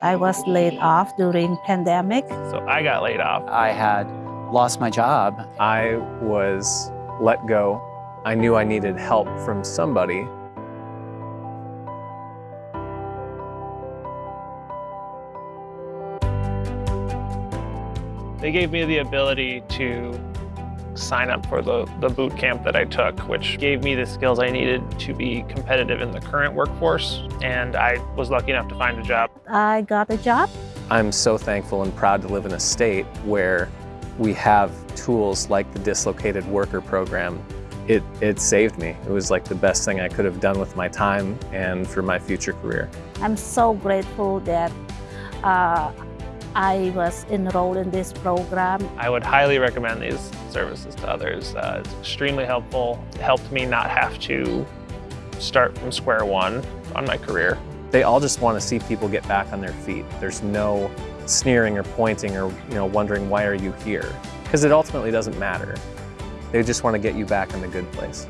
I was laid off during pandemic. So I got laid off. I had lost my job. I was let go. I knew I needed help from somebody. They gave me the ability to sign up for the, the boot camp that I took, which gave me the skills I needed to be competitive in the current workforce. And I was lucky enough to find a job. I got a job. I'm so thankful and proud to live in a state where we have tools like the Dislocated Worker Program. It, it saved me. It was like the best thing I could have done with my time and for my future career. I'm so grateful that uh, I was enrolled in this program. I would highly recommend these services to others. Uh, it's extremely helpful. It helped me not have to start from square one on my career. They all just want to see people get back on their feet. There's no sneering or pointing or you know wondering why are you here because it ultimately doesn't matter. They just want to get you back in the good place.